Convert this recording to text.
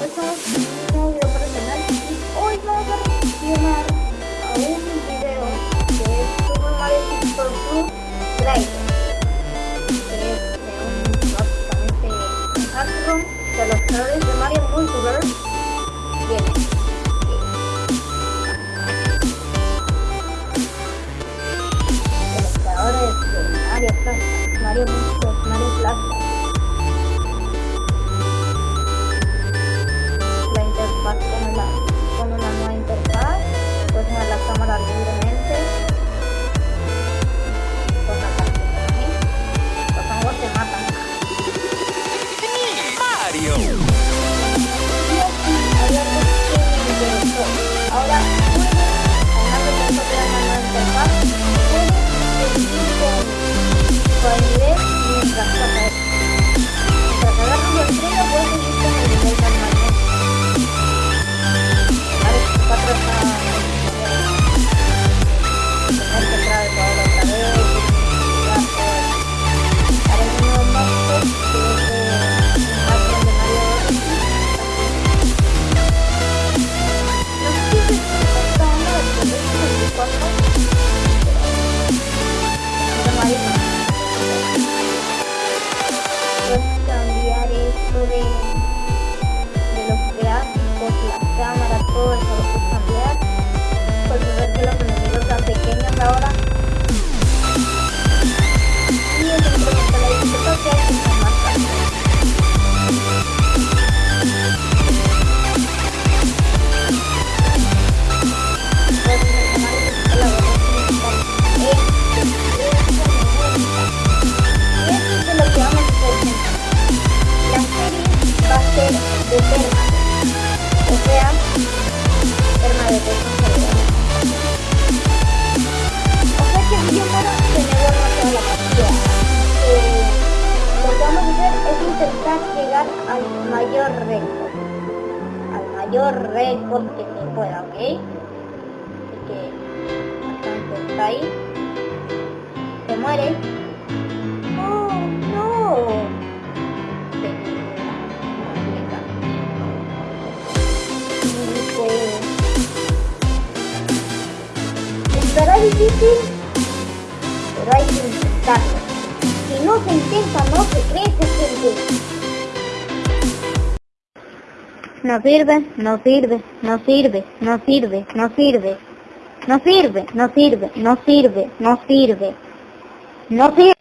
y hoy vamos a reaccionar a un video que es Super Mario Super Blue Driver que es de un básicamente un hackroom de los creadores de Mario Multiverse Mario Mario Mario. O sea lo que vamos a hacer es intentar llegar al mayor récord. Al mayor récord que se pueda, ¿ok? Así que, bastante está ahí. Se muere. Difícil, pero hay que intentarlo. Si no se intenta, no se crece, gente. No sirve, no sirve, no sirve, no sirve, no sirve. No sirve, no sirve, no sirve, no sirve. No sirve.